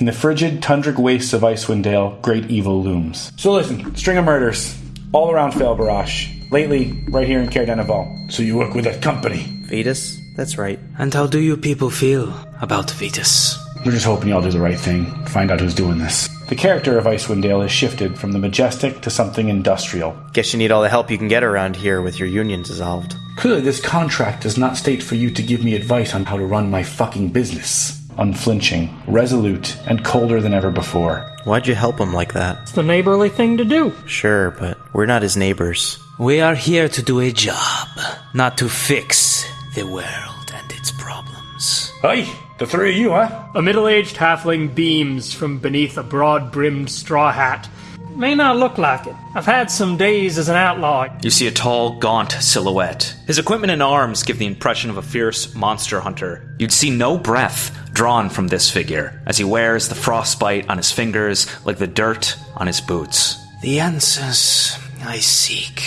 In the frigid, tundric wastes of Icewind Dale, great evil looms. So listen, string of murders all around Fail Barash. Lately, right here in Caer-Dineval. So you work with that company? Vetus? That's right. And how do you people feel about Vetus? We're just hoping y'all do the right thing. Find out who's doing this. The character of Icewind Dale has shifted from the majestic to something industrial. Guess you need all the help you can get around here with your union dissolved. Clearly, this contract does not state for you to give me advice on how to run my fucking business. Unflinching, resolute, and colder than ever before. Why'd you help him like that? It's the neighborly thing to do. Sure, but we're not his neighbors. We are here to do a job, not to fix the world and its problems. Hey, the three of you, huh? A middle aged halfling beams from beneath a broad brimmed straw hat. May not look like it. I've had some days as an outlaw. You see a tall, gaunt silhouette. His equipment and arms give the impression of a fierce monster hunter. You'd see no breath drawn from this figure, as he wears the frostbite on his fingers like the dirt on his boots. The answers I seek,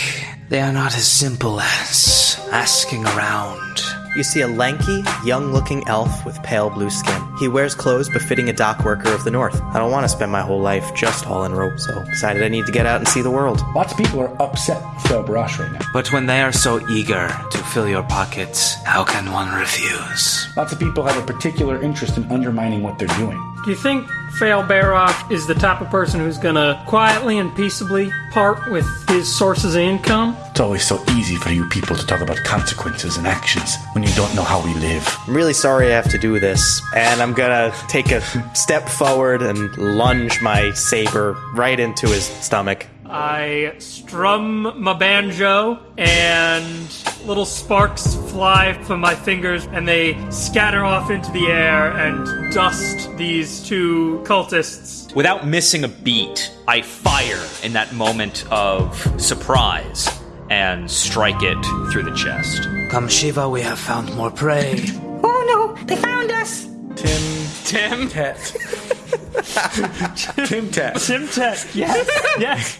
they are not as simple as asking around. You see a lanky, young looking elf with pale blue skin. He wears clothes befitting a dock worker of the north. I don't want to spend my whole life just hauling rope, so decided I need to get out and see the world. Lots of people are upset with Fail Barash right now. But when they are so eager to fill your pockets, how can one refuse? Lots of people have a particular interest in undermining what they're doing. Do you think Fail Baroff is the type of person who's gonna quietly and peaceably part with his sources of income? It's always so easy for you people to talk about consequences and actions when you don't know how we live. I'm really sorry I have to do this, and I'm gonna take a step forward and lunge my saber right into his stomach. I strum my banjo, and little sparks fly from my fingers, and they scatter off into the air and dust these two cultists. Without missing a beat, I fire in that moment of surprise and strike it through the chest. Come Shiva, we have found more prey. Oh no, they found us! Tim Tim? Tet. Tim Tet. Tim Tech, yes, yes.